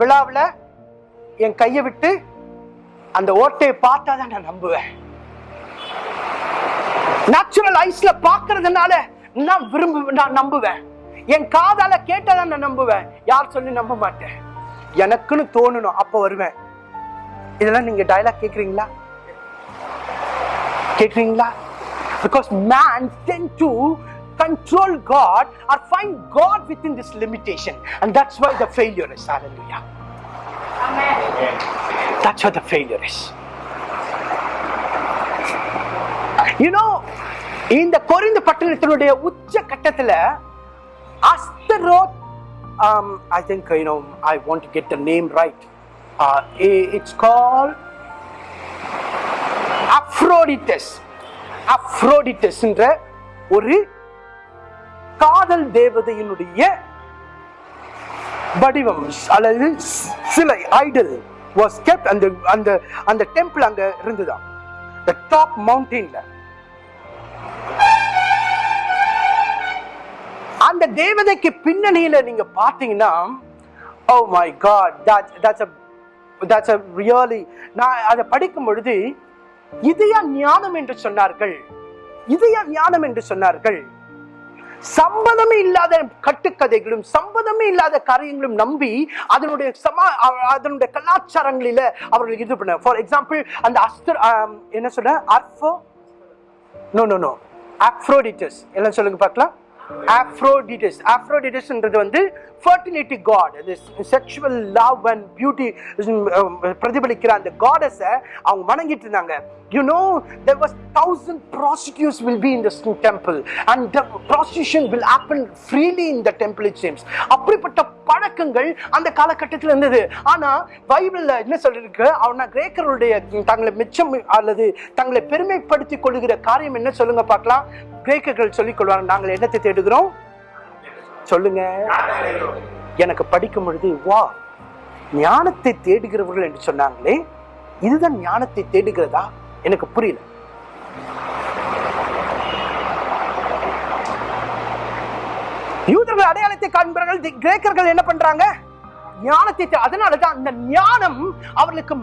விழாவில் என் கையை விட்டு அந்த ஓட்டையை பார்த்தா தான் நான் நம்புவேன். நேச்சுரல் ஐஸ்ல பாக்குறதுனால நான் விரும்பு நான் நம்புவேன். என் காதால கேட்டதான் நான் நம்புவேன். யார் சொல்லி நம்ப மாட்டேன்? எனக்குன்னு தோணணும் அப்ப வருவேன் இதெல்லாம் நீங்க டயலாக் கேக்குறீங்களா கேக்குறீங்களா because man tend to control God or find God within this limitation and that's why the failure is hallelujah that's why the failure is you know இந்த கொரிந்த பட்டணத்தினுடைய உச்ச கட்டத்துல அஸ்தரோத் um, I think you know I want to get the name right. Uh, it's called அப்ரோடிட்டஸ் அப்ரோடிட்டஸ் ஒரு காதல் தேவதையினுடைய வடிவம் அல்லது சிலை ஐடல் வாஸ் kept அந்த அந்த அந்த டெம்பிள் அங்க இருந்துதான். The டாப் மவுண்டெயின்ல அந்த தேவதைக்கு பின்னணியில நீங்க பாத்தீங்கன்னா oh oh my God that's that's that's a நான் அதை படிக்கும் பொழுது இதய ஞானம் என்று சொன்னார்கள்? இதயா ஞானம் என்று சொன்னார்கள்? சம்பந்தமே இல்லாத கட்டுக்கதைகளும் சம்பந்தமே இல்லாத காரியங்களும் நம்பி அதனுடைய சமா அதனுடைய கலாச்சாரங்களில அவர்கள் இது பண்ண ஃபார் எக்ஸாம்பிள் அந்த அஸ்தர் என்ன சொன்ன அர்ஃபோ? நோ நோ நோ ஆப்ரோடிட்டஸ் என்ன சொல்லுங்க பார்க்கலாம். ஆஃப்ரோடிடஸ் ஆஃப்ரோடிடஸ்ன்றது வந்து ஃபர்டிலிட்டி காட் அது செக்ஷுவல் லவ் அண்ட் பியூட்டி பிரதிபலிக்கிற அந்த காடஸை அவங்க வணங்கிட்டு இருந்தாங்க. You know there was thousand prostitutes will be in this temple and the prostitution will happen freely in the temple it seems. அப்படிப்பட்ட பழக்கங்கள் அந்த காலகட்டத்தில் இருந்தது. ஆனா பைபிள்ல என்ன சொல்லிருக்கு? அவனா கிரேக்கருடைய தங்களை மிச்சம் அல்லது தங்களை பெருமைப்படுத்திக் கொள்கிற காரியம் என்ன சொல்லுங்க பார்க்கலாம். கிரேக்கர்கள் சொல்லிக் கொள்வாங்க நாங்கள் என்னத்தை தேடுகிறோம்? சொல்லுங்க. எனக்கு படிக்கும் பொழுது வா ஞானத்தை தேடுகிறவர்கள் என்று சொன்னாங்களே இதுதான் ஞானத்தை தேடுகிறதா? எனக்கு புரியல. யூதர்கள் அடையாளத்தை காண்பார்கள் கிரேக்கர்கள் என்ன பண்றாங்க? ஞானத்தை தே- அதனாலதான் அந்த ஞானம் அவர்களுக்கு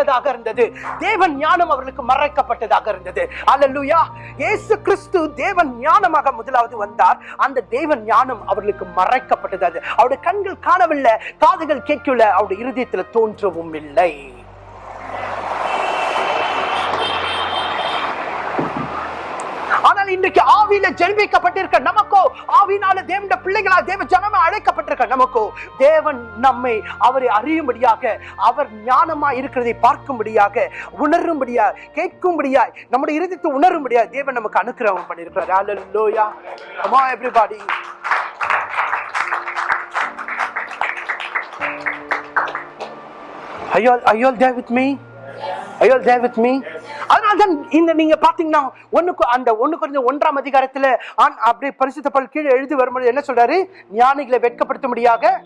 மறைக்கப்பட்டதாக இருந்தது. தேவன் ஞானம் அவர்களுக்கு மறைக்கப்பட்டதாக இருந்தது. அல்லேலூயா இயேசு கிறிஸ்து தேவன் ஞானமாக முதலாவது வந்தார். அந்த தேவன் ஞானம் அவர்களுக்கு மறைக்கப்பட்டது. அது அவருடைய கண்கள் காணவில்லை காதுகள் கேட்கல அவருடைய இருதயத்துல தோன்றவும் இல்லை. ஆனால் இன்றைக்கு ஆவியில ஜென்மிக்கப்பட்டிருக்க நமக்கோ ஆவினால தேவனுடைய பிள்ளைகளா தேவ ஜனமா அழைக்கப்பட்டிருக்க நமக்கோ தேவன் நம்மை அவரை அறியும்படியாக அவர் ஞானமா இருக்கிறதை பார்க்கும்படியாக உணரும்படியா கேட்கும்படியா நம்முடைய இருதயத்தை உணரும்படியா தேவன் நமக்கு அனுக்கிரகம் பண்ணியிருக்கிறார். ஹalleluya come on everybody. Are you all, are you all there with me? Are you all there with me? இந்த நீங்க பாத்தீங்கன்னா ஒண்ணுக்கு அந்த ஒண்ணு கொஞ்சம் ஒன்றாம் அதிகாரத்துல ஆண் அப்படியே பரிசுத்த பல் கீழே எழுதி வரும்போது என்ன சொல்றாரு? ஞானிகளை வெட்கப்படுத்த முடியாத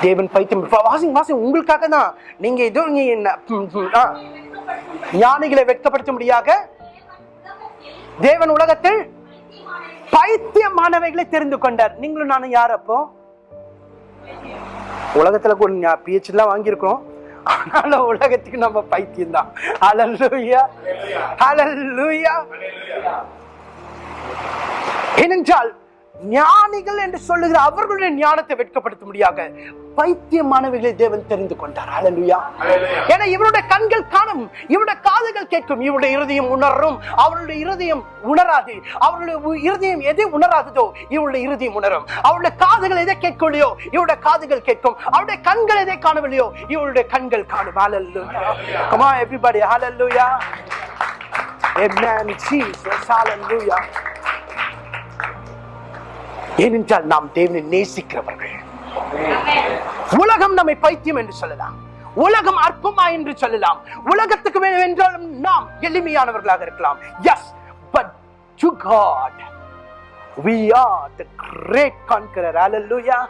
தேவன் பைத்தியம் வாசிங் வாசிங் உங்களுக்காக தான். நீங்க இதோ ஞானிகளை என்ன- முடியாத தேவன் உலகத்தில் பைத்தியமானவைகளை தெரிந்து கொண்டார். நீங்களும் நானும் யார் அப்போ? உலகத்துல கொஞ்சம் பிஹெச் எல்லாம் வாங்கியிருக்கிறோம். ஆனால உலகத்துக்கு நம்ம பைத்தியம் தான் ஹalleluya. ஹalleluya ஏனென்றால் ஞானிகள் என்று சொல்லுகிற அவர்களுடைய ஞானத்தை வெட்கப்படுத்த முடியாத பைத்தியமானவைகளை தேவன் தெரிந்து கொண்டார். ஹalleluya. ஏன்னா இவருடைய கண்கள் காணும் இவருடைய காதுகள் கேட்கும் இவருடைய இருதயம் உணரும் அவருடைய இருதயம் உணராது அவருடைய இருதயம் எதை உணராததோ இவருடைய இருதயம் உணரும். அவருடைய காதுகள் எதை கேட்கலையோ இவருடைய காதுகள் கேட்கும். அவருடைய கண்கள் எதை காணவில்லையோ இவருடைய கண்கள் காணும். come on everybody hallelujah amen jesus hallelujah ஏனென்றால் நாம் தேவனை நேசிக்கிறவர்கள். உலகம் நம்மை பைத்தியம் என்று சொல்லலாம். உலகம் அற்பமா என்று சொல்லலாம். உலகத்துக்கு வே- என்றாலும் நாம் எளிமையானவர்களாக இருக்கலாம். Yes but to God we are the great conqueror. Hallelujah.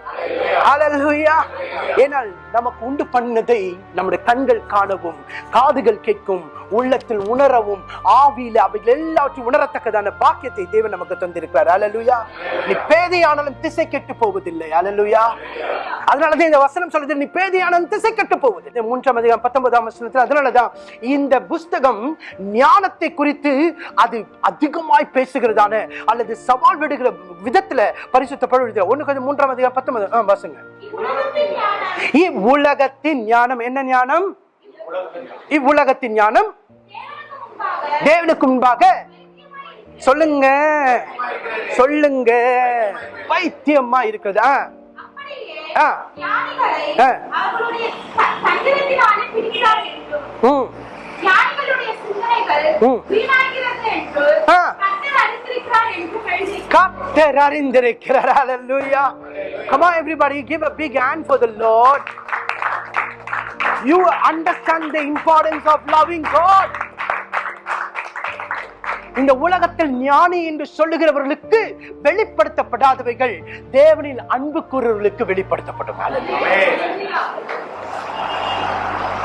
Hallelujah. ஏனால் நமக்கு உண்டு பண்ணதை நம்முடைய கண்கள் காணவும் காதுகள் கேட்கும் உள்ளத்தில் உணரவும் ஆவியில அவைகள் எல்லாவற்றையும் உணரத்தக்கதான பாக்கியத்தை தேவன் நமக்கு தந்திருக்கிறார். அலலுயா நீ பேதையானாலும் திசை கெட்டு போவதில்லை. அலலுயா அதனாலதான் இந்த வசனம் சொல்லுது நீ பேதையானாலும் திசை கெட்டு போவதில்லை. மூன்றாம் அதிகாரம் பத்தொன்பதாம் வசனத்தில் அதனாலதான் இந்த புஸ்தகம் ஞானத்தை குறித்து அது அதிகமாய் பேசுகிறதான அல்லது சவால் விடுகிற விதத்துல பரிசுத்த ஒண்ணு கொஞ்சம் மூன்றாம் அதிகாரம் பத்தொன்பது வாசிங்க. இவ்வுலகத்தின் ஞானம் என்ன ஞானம்? இவ்வுலகத்தின் ஞானம் தேவனுக்கு முன்பாக. சொல்லுங்க. சொல்லுங்க. பைத்தியமா இருக்குதா ஆ. ஞானிகளை ஆ. த-. கர்த்தர் அறிந்திருக்கிறார் come on everybody give a big hand for the lord. You understand the importance of loving god. இந்த உலகத்தில் ஞானி என்று சொல்லுகிறவர்களுக்கு வெளிப்படுத்தப்படாதவைகள் தேவனில் அன்பு கூறுவர்களுக்கு வெளிப்படுத்தப்படும்.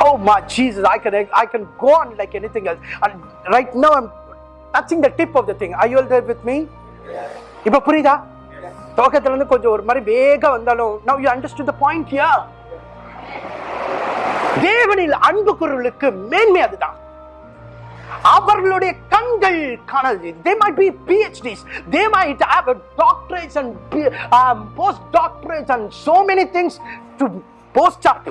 Oh my Jesus, I can I can go on like anything else. And right now I'm touching the tip of the thing. Are you all there with me? இப்ப புரியுதா துவக்கத்துல இருந்து கொஞ்சம் ஒரு மாதிரி வேகம் வந்தாலும் now you understood the point here. தேவனில் அன்பு குரலுக்கு மேன்மை அதுதான் அவர்களுடைய கண்கள் காணது they might be PhDs they might have a doctorates and P- um, post doctorates and so many things to post up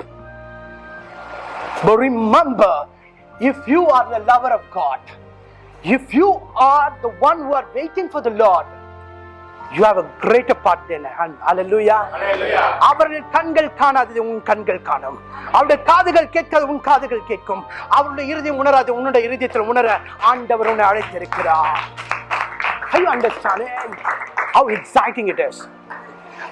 but remember if you are the lover of God if you are the one who are waiting for the Lord you have a greater part in hand hallelujah அவர்கள் கண்கள் காணாதது உன் கண்கள் காணும் அவருடைய காதுகள் கேட்காது உன் காதுகள் கேட்கும் அவருடைய இறுதியம் உணராது உன்னுடைய இறுதியத்தில் உணர ஆண்டவர் உன்னை அழைத்திருக்கிறார் understanding how exciting it is?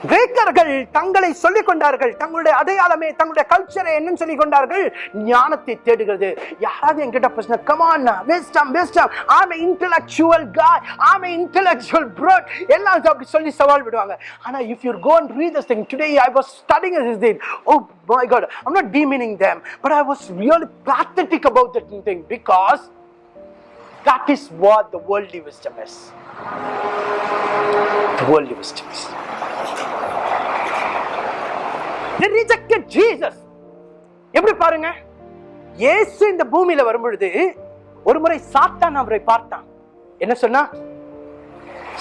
கிரேக்கர்கள் தங்களை சொல்லிக் கொண்டார்கள். தங்களுடைய அடையாளமே தங்களுடைய கல்ச்சரை என்னன்னு சொல்லிக் கொண்டார்கள். ஞானத்தை தேடுகிறது. யாராவது என்கிட்ட பிரச்சனை come on wisdom wisdom I'm intellectual guy I'm intellectual broad எல்லாம் அப்படி சொல்லி சவால் விடுவாங்க. ஆனா if you're gonna read this thing today I was studying this thing oh my God I'm not demeaning them but I was really pathetic about that thing because that is what the worldly wisdom is the wisdom is They rejected Jesus. எப்படி பாருங்க? இயேசு இந்த பூமியில வரும்பொழுது ஒரு முறை சாத்தான் அவரை பார்த்தான். என்ன சொன்னா?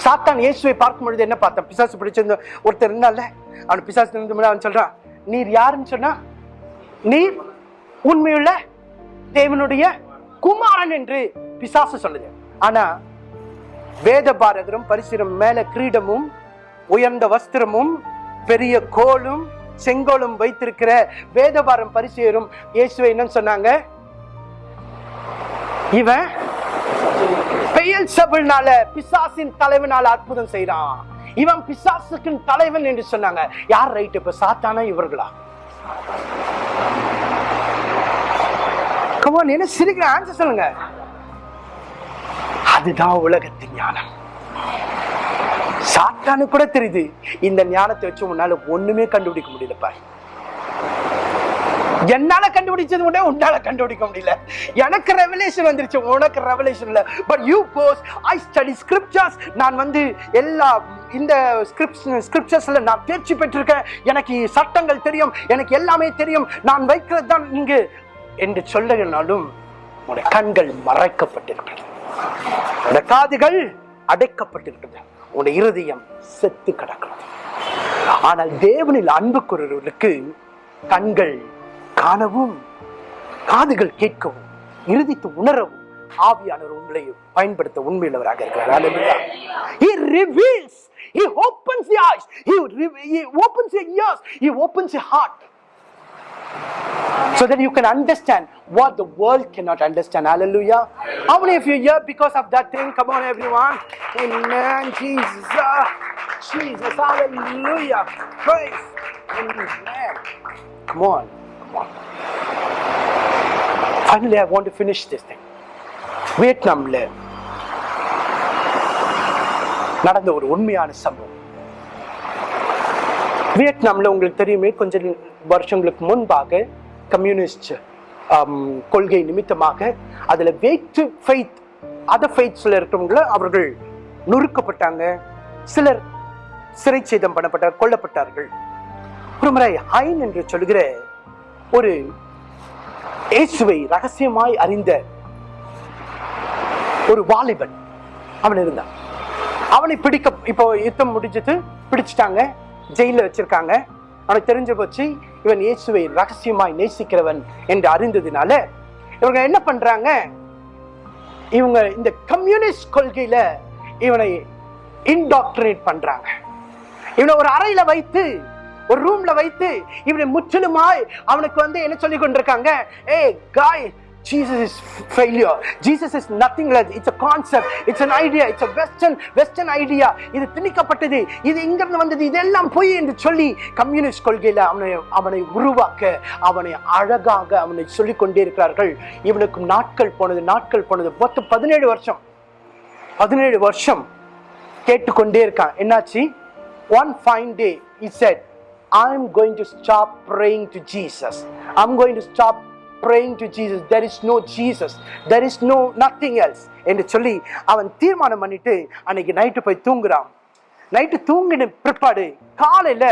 சாத்தான் இயேசுவை பார்க்கும் பொழுது என்ன பார்த்தான்? பிசாசு பிடிச்சிருந்த ஒருத்தர் இருந்தால அவன் பிசாசு இருந்த அவன் சொல்றான் நீர் யாருன்னு சொன்னா? நீர் உண்மையுள்ள தேவனுடைய குமாரன் என்று பிசாசு சொல்லுது. ஆனா வேத பாரகரும் பரிசுரம் மேல கிரீடமும் உயர்ந்த வஸ்திரமும் பெரிய கோலும் செங்கோலும் வைத்திருக்கிற வேதபாரம் பரிசெயரும் இயேசுவை என்னன்னு சொன்னாங்க. இவன் பெயல் சபுல்னால பிசாசின் தலைவனால அற்புதம் செய்யறான் இவன் பிசாசுக்கு தலைவன் என்று சொன்னாங்க. யார் ரைட் இப்ப சாத்தானா இவர்களா? கமான் என்ன சிரிக்கிற? ஆன்சர் சொல்லுங்க. அதுதான் உலகத்தின் ஞானம். சாத்தானு கூட தெரியுது. இந்த ஞானத்தை வச்சு உன்னால ஒண்ணுமே கண்டுபிடிக்க முடியலப்பா. என்னால கண்டுபிடிச்சது கூட உன்னால கண்டுபிடிக்க முடியல. எனக்கு ரெவலேஷன் வந்துருச்சு. உனக்கு ரெவலேஷன் இல்ல. But you pose I study scriptures நான் வந்து எல்லா இந்த ஸ்கிரிப்சர்ஸ்ல நான் தேர்ச்சி பெற்றிருக்கேன். எனக்கு சட்டங்கள் தெரியும். எனக்கு எல்லாமே தெரியும். நான் வைக்கிறது தான் இங்கு என்று சொல்லுனாலும் உடைய கண்கள் மறைக்கப்பட்டிருக்கிறது. உடைய காதுகள் அடைக்கப்பட்டிருக்கிறது. உடைய இருதயம் செத்து கிடக்கிறது. ஆனால் தேவனில் அன்புக்குரர்களுக்கு கண்கள் காணவும் காதுகள் கேட்கவும் இறுதித்து உணரவும் ஆவியானவர் உங்களை பயன்படுத்த உண்மையுள்ளவராக இருக்கிறார். So that you can understand what the world cannot understand. Hallelujah. How many of you here because of that thing? Come on, everyone. Amen. Jesus. Ah, Jesus. Hallelujah. Praise. Amen. Come on. Come on. Finally, I want to finish this thing. வியட்நாம்ல நடந்த ஒரு உண்மையான சம்பவம் வியட்நாம்ல உங்களுக்கு தெரியுமே கொஞ்சம் வருஷங்களுக்கு முன்பாக கம்யூனிஸ்ட் கொள்கை நிமித்தமாக அதுல வேற்று ஃபெய்த் அதர் ஃபெய்த்ஸ்ல இருக்கிறவங்கள அவர்கள் நொறுக்கப்பட்டாங்க. சிலர் சிறைச்சேதம் பண்ணப்பட்டார் கொல்லப்பட்டார்கள். ஒரு முறை ஹைன் என்று சொல்கிற ஒரு இயேசுவை ரகசியமாய் அறிந்த ஒரு வாலிபன் அவன் இருந்தான். அவனை பிடிக்க இப்போ யுத்தம் முடிஞ்சது பிடிச்சிட்டாங்க ஜெயில வச்சிருக்காங்க. அவனுக்கு தெரிஞ்சு போச்சு இவன் இயேசுவை ரகசியமாய் நேசிக்கிறவன் என்று அறிந்ததுனால இவங்க என்ன பண்றாங்க? இவங்க இந்த கம்யூனிஸ்ட் கொள்கையில இவனை இன்டாக்டரேட் பண்றாங்க. இவனை ஒரு அறையில வைத்து ஒரு ரூம்ல வைத்து இவனை முற்றிலுமாய் அவனுக்கு வந்து என்ன சொல்லி கொண்டிருக்காங்க? ஏ காய் Jesus is failure. Jesus is nothing less. It's a concept. It's an idea. It's a Western Western idea. இது திணிக்கப்பட்டது இது இங்கிருந்து வந்தது இதெல்லாம் பொய் என்று சொல்லி கம்யூனிஸ்ட் கொள்கையில் அவனை அவனை உருவாக்க அவனை அழகாக அவனை சொல்லிக் கொண்டே இருக்கிறார்கள் இவனுக்கு நாட்கள் போனது நாட்கள் போனது மொத்தம் பதினேழு வருஷம் பதினேழு வருஷம் கேட்டுக்கொண்டே இருக்கான் என்னாச்சு one fine day it said I am going to stop praying to Jesus I am going to stop praying to jesus there is no jesus. There is no nothing else. என்று சொல்லி அவன் தீர்மானம் பண்ணிட்டு அன்னைக்கு நைட்டு போய் தூங்குறான். நைட்டு தூங்கின பிற்பாடு காலையில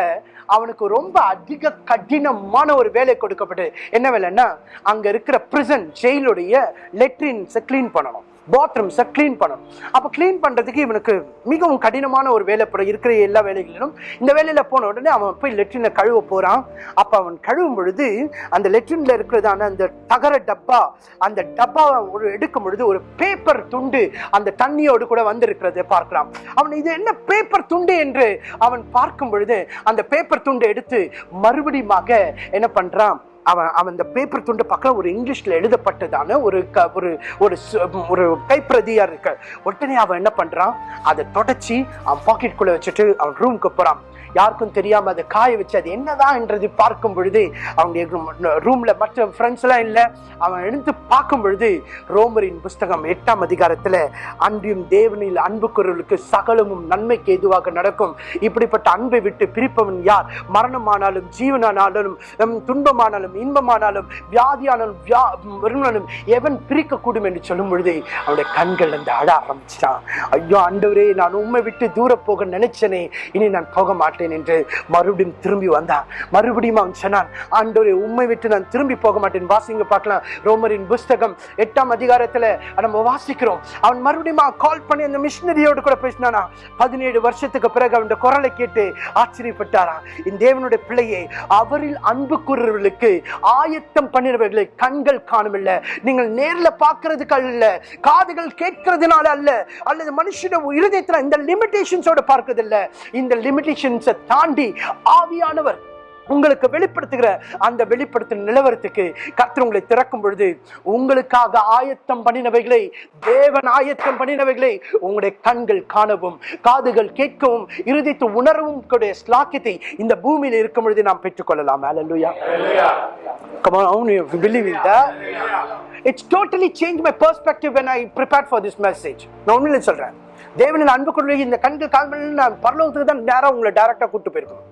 அவனுக்கு ரொம்ப அதிக கடினமான ஒரு வேலை கொடுக்கப்பட்டு என்ன வேலைன்னா அங்க இருக்கிற பிரிசன் ஜெயிலுடைய லெட்ரின்ஸை க்ளீன் பண்ணணும். பாத்ரூம்ஸை க்ளீன் பண்ணணும். அப்போ க்ளீன் பண்ணுறதுக்கு இவனுக்கு மிகவும் கடினமான ஒரு வேலை இருக்கிற எல்லா வேலைகளிலும் இந்த வேலையில் போன உடனே அவன் போய் லெட்ரினை கழுவ போகிறான் அப்போ அவன் கழுவும் பொழுது அந்த லெட்ரினில் இருக்கிறதான அந்த தகர டப்பா அந்த டப்பாவை ஒரு எடுக்கும் பொழுது ஒரு பேப்பர் துண்டு அந்த தண்ணியோடு கூட வந்திருக்கிறதை பார்க்கலாம் அவன் இது என்ன பேப்பர் துண்டு என்று அவன் பார்க்கும் பொழுது அந்த பேப்பர் துண்டை எடுத்து மறுபடியுமாக என்ன பண்ணுறான் அவன் அவன் அந்த பேப்பர் துண்டு பக்கம் ஒரு இங்கிலீஷ்ல எழுதப்பட்டதான ஒரு க- ஒரு ஒரு ஒரு கைப்பிரதியா இருக்கு. உடனே அவன் என்ன பண்றான்? அதை தொடச்சி அவன் பாக்கெட்டுக்குள்ளே வச்சுட்டு அவன் ரூமுக்கு போறான். யாருக்கும் தெரியாம அதை காய வச்சு அது என்னதான் என்றது பார்க்கும் பொழுது அவங்க ரூம்ல மற்ற ஃப்ரெண்ட்ஸ் எல்லாம் இல்லை. அவன் எழுந்து பார்க்கும் பொழுது ரோமரின் புஸ்தகம் எட்டாம் அதிகாரத்துல அன்பியும் தேவனில் அன்பு குரலுக்கு சகலமும் நன்மைக்கு எதுவாக நடக்கும். இப்படிப்பட்ட அன்பை விட்டு பிரிப்பவன் யார்? மரணமானாலும் ஜீவனானாலும் துன்பமானாலும் இன்பமானாலும் வியாதியானாலும் வியா வருமானாலும் எவன் பிரிக்கக்கூடும் என்று சொல்லும் பொழுது அவனுடைய கண்கள் அந்த அழ ஆரம்பிச்சிட்டான். ஐயோ அண்டவரே நான் உண்மை விட்டு தூர போக நினைச்சனே இனி நான் போக மாட்டேன். என்று மறுபடியும் திரும்பி வந்தான். மறுபடியும் அவன் சொன்னான் ஆண்டோரை உண்மை விட்டு நான் திரும்பி போக மாட்டேன். வாசிங்க பார்க்கலாம். ரோமரின் புஸ்தகம் எட்டாம் அதிகாரத்துல நம்ம வாசிக்கிறோம். அவன் மறுபடியும் கால் பண்ணி அந்த மிஷினரியோடு கூட பேசினானா பதினேழு வருஷத்துக்கு பிறகு அவன் குரலை கேட்டு ஆச்சரியப்பட்டாராம். இந்த தேவனுடைய பிள்ளையை அவரில் அன்பு கூறுறவர்களுக்கு ஆயத்தம் பண்ணினவர்களை கண்கள் காணவில்லை நீங்கள் நேர்ல பார்க்கறதுக்கு அல்ல காதுகள் கேட்கறதுனால அல்ல அல்லது மனுஷன இருதயத்தில் இந்த லிமிடேஷன்ஸோட பார்க்கறது இந்த லிமிடேஷன்ஸ் தாண்டி ஆவியானவர் உங்களுக்கு வெளிப்படுத்துகிற அந்த வெளிப்படுத்தும் நிலவரத்துக்கு கர்த்தர் உங்களை திறக்கும் பொழுது உங்களுக்காக ஆயத்தம் பண்ணினவைகளை தேவன் ஆயத்தம் பண்ணினவைகளை உங்களுடைய கண்கள் காணவும் காதுகள் கேட்கவும் இறுதித்து உணரவும் கூடிய ஸ்லாக்கியத்தை இந்த பூமியில் இருக்கும் பொழுது நாம் பெற்றுக்கொள்ளலாம் Hallelujah. Come on, how many of you believe in that? It's totally changed my perspective when I prepared for this message. நான் உண்மையில சொல்றேன் தேவனின் அன்பு கொள்கை இந்த கண்கள் கால்கள் நான் பரலோகத்துக்கு தான் நேரா உங்களை டைரக்டா கூட்டு போயிருக்கணும்.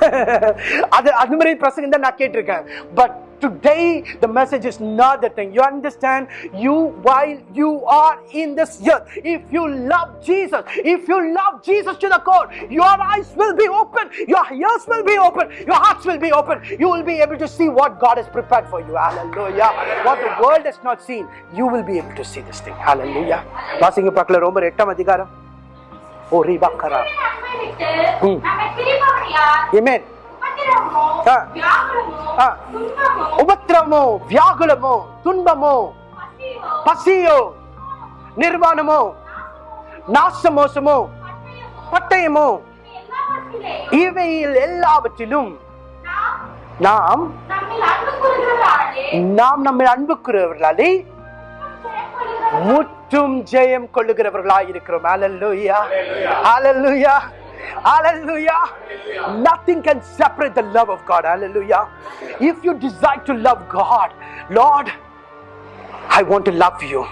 அது அது மாதிரி பிரசங்கம் தான் நான் கேட்டிருக்கேன் but today the message is not the thing you understand you while you are in this earth if you love jesus if you love jesus to the core your eyes will be open your ears will be open your hearts will be open you will be able to see what god has prepared for you hallelujah what the world has not seen you will be able to see this thing hallelujah வாசிங்க பார்க்கல ரோமர் எட்டாம் அதிகாரம் ஓ ரீபாக்கரா நம்மை விட்டு ம். நம்மை பிரிப்பவன் யார்? Amen. உபத்திரவமோ, ஆ. வியாகுலமோ, ஆ. துன்பமோ, உபத்திரமோ வியாகுலமோ துன்பமோ பசியோ, நிர்வாணமோ நாசமோசமோ பட்டயமோ, பட்டயமோ இவையில் எல்லாவற்றிலும் நாம் நாம் நம்மை அன்புக்குறவர்களாலே முற்றும் ஜெயம் கொள்ளுகிறவர்களாய் இருக்கிறோம் Hallelujah. Hallelujah. Hallelujah. Nothing can separate the love of God. Hallelujah. If you desire to love God, Lord, I want to love you.